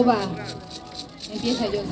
好吧，你别猜就是。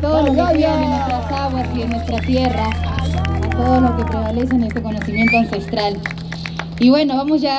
todo lo que queda en nuestras aguas y en nuestra tierra, a todo lo que prevalece en este conocimiento ancestral. Y bueno, vamos ya.